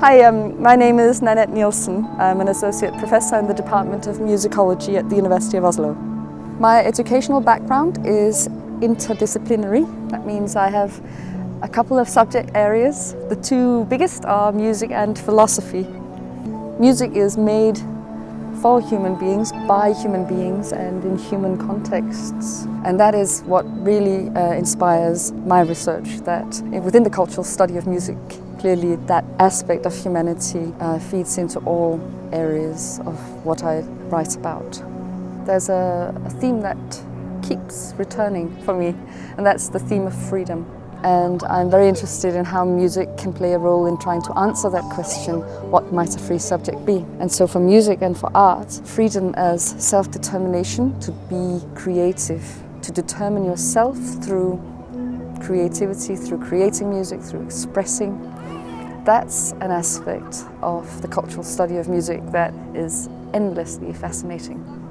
Hi, um, my name is Nanette Nielsen. I'm an associate professor in the Department of Musicology at the University of Oslo. My educational background is interdisciplinary. That means I have a couple of subject areas. The two biggest are music and philosophy. Music is made for human beings, by human beings and in human contexts. And that is what really uh, inspires my research, that within the cultural study of music, clearly that aspect of humanity uh, feeds into all areas of what I write about. There's a, a theme that keeps returning for me, and that's the theme of freedom. And I'm very interested in how music can play a role in trying to answer that question, what might a free subject be? And so for music and for art, freedom as self-determination, to be creative, to determine yourself through creativity, through creating music, through expressing, that's an aspect of the cultural study of music that is endlessly fascinating.